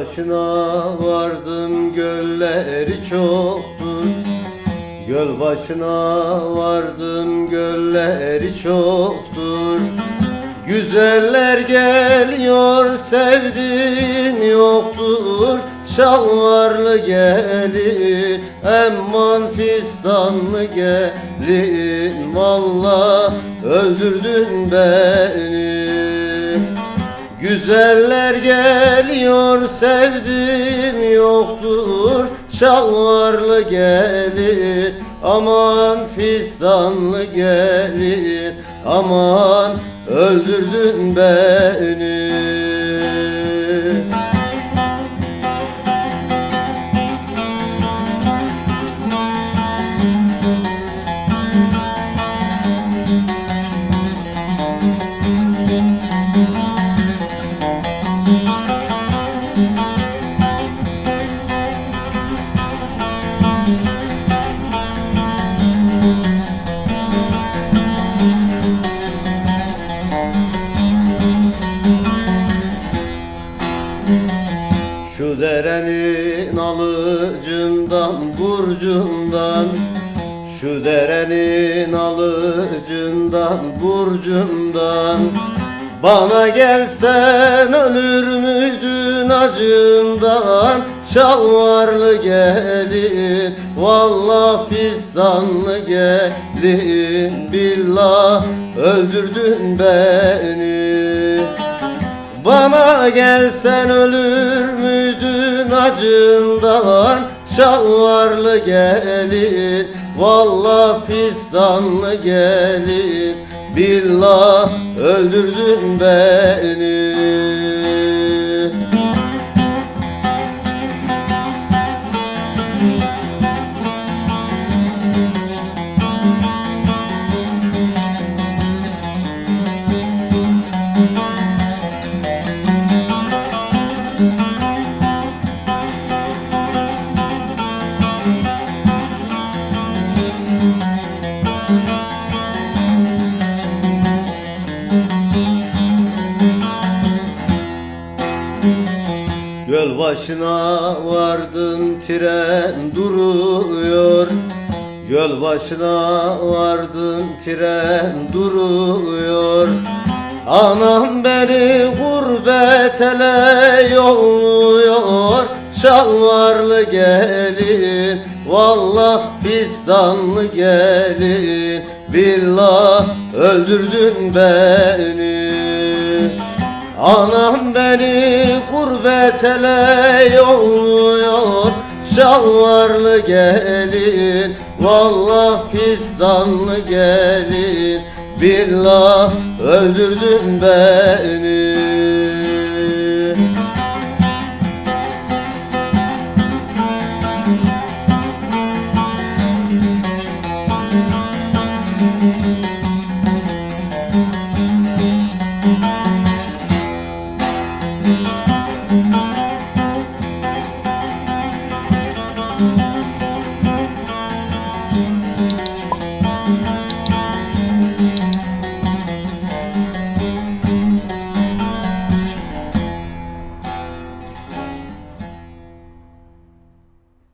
Başına vardım gölleri çoktur. Göl başına vardım gölleri çoktur. Güzeller geliyor sevdiğim yoktur. Şalvarlı gelin emman fistanlı gelin. Valla öldürdün beni Güzeller geliyor sevdim yoktur Şalvarlı gelin aman fistanlı gelin Aman öldürdün beni Şu derenin alıcından burcundan. Şu derenin alıcından burcundan. Bana gelsen ölür müydün acından? Şalvarlı gelin Vallah fistanlı gelin Billah öldürdün beni bana gelsen ölür müydün acından Şalvarlı gelin Vallah fistanlı gelin Billah öldürdün beni Göl başına vardım tren duruyor. Göl başına vardım tren duruyor. Anam beni gurbet ele yolluyor. Şalvarlı gelin Vallah fistanlı gelin. Billah öldürdün beni Anam beni gurbet ele yolluyor. Şalvarlı gelin Vallah fistanlı gelin. Billah öldürdün beni